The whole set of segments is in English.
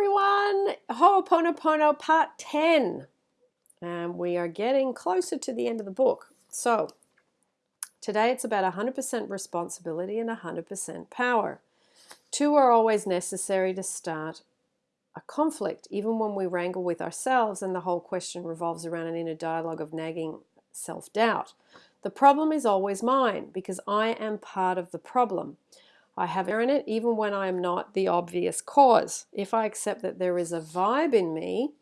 everyone. Ho'oponopono part 10. And we are getting closer to the end of the book. So, today it's about 100% responsibility and 100% power. Two are always necessary to start a conflict, even when we wrangle with ourselves and the whole question revolves around an inner dialogue of nagging self doubt. The problem is always mine because I am part of the problem. I have in it even when I am not the obvious cause. If I accept that there is a vibe in me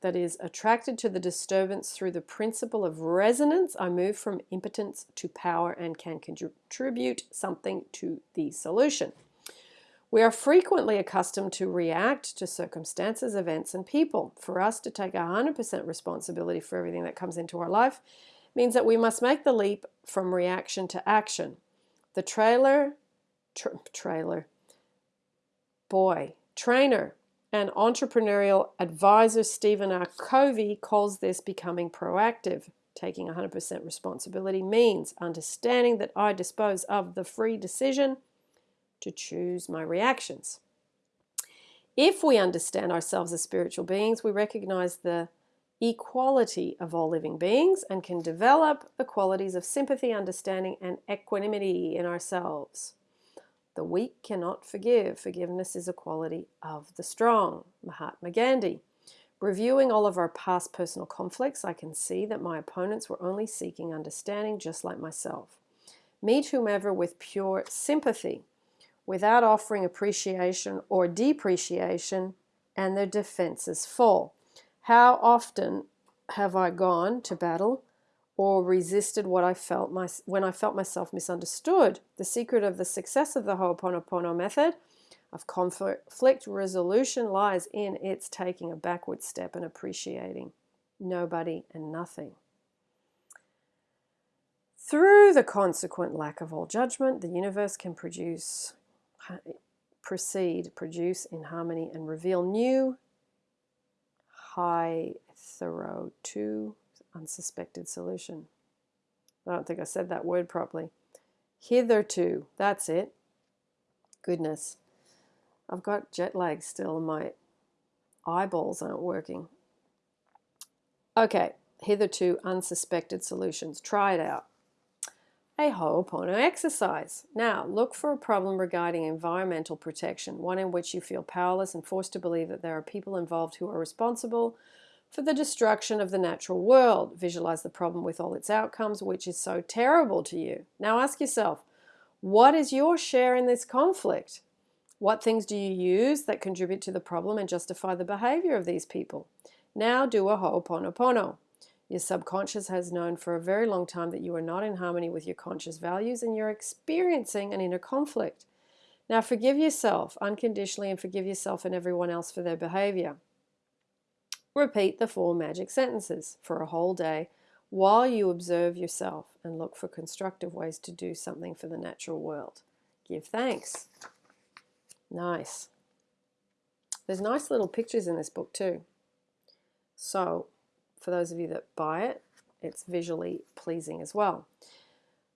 that is attracted to the disturbance through the principle of resonance, I move from impotence to power and can contribute something to the solution. We are frequently accustomed to react to circumstances, events, and people. For us to take 100% responsibility for everything that comes into our life means that we must make the leap from reaction to action. The trailer tra trailer, boy, trainer, and entrepreneurial advisor Stephen R. Covey calls this becoming proactive. Taking 100% responsibility means understanding that I dispose of the free decision to choose my reactions. If we understand ourselves as spiritual beings, we recognize the equality of all living beings and can develop the qualities of sympathy, understanding, and equanimity in ourselves. The weak cannot forgive. Forgiveness is a quality of the strong. Mahatma Gandhi. Reviewing all of our past personal conflicts, I can see that my opponents were only seeking understanding just like myself. Meet whomever with pure sympathy, without offering appreciation or depreciation, and their defenses fall. How often have I gone to battle or resisted what I felt my, when I felt myself misunderstood. The secret of the success of the Ho'oponopono method of conflict resolution lies in its taking a backward step and appreciating nobody and nothing. Through the consequent lack of all judgment, the universe can produce, proceed, produce in harmony and reveal new, high, thorough, to unsuspected solution. I don't think I said that word properly. Hitherto, that's it. Goodness. I've got jet lag still my eyeballs aren't working. Okay, hitherto unsuspected solutions. Try it out. A Ho'opono exercise. Now, look for a problem regarding environmental protection, one in which you feel powerless and forced to believe that there are people involved who are responsible for the destruction of the natural world. Visualize the problem with all its outcomes, which is so terrible to you. Now ask yourself, what is your share in this conflict? What things do you use that contribute to the problem and justify the behavior of these people? Now do a ho'oponopono. Your subconscious has known for a very long time that you are not in harmony with your conscious values and you're experiencing an inner conflict. Now forgive yourself unconditionally and forgive yourself and everyone else for their behavior. Repeat the four magic sentences for a whole day while you observe yourself and look for constructive ways to do something for the natural world. Give thanks. Nice. There's nice little pictures in this book too. So for those of you that buy it, it's visually pleasing as well.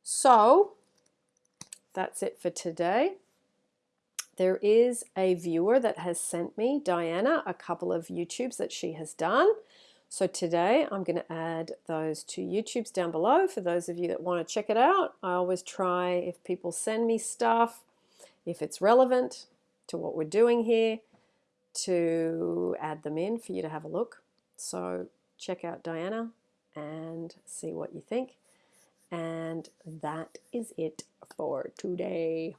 So that's it for today. There is a viewer that has sent me, Diana, a couple of YouTubes that she has done. So today I'm going to add those two YouTubes down below for those of you that want to check it out. I always try, if people send me stuff, if it's relevant to what we're doing here, to add them in for you to have a look. So check out Diana and see what you think. And that is it for today.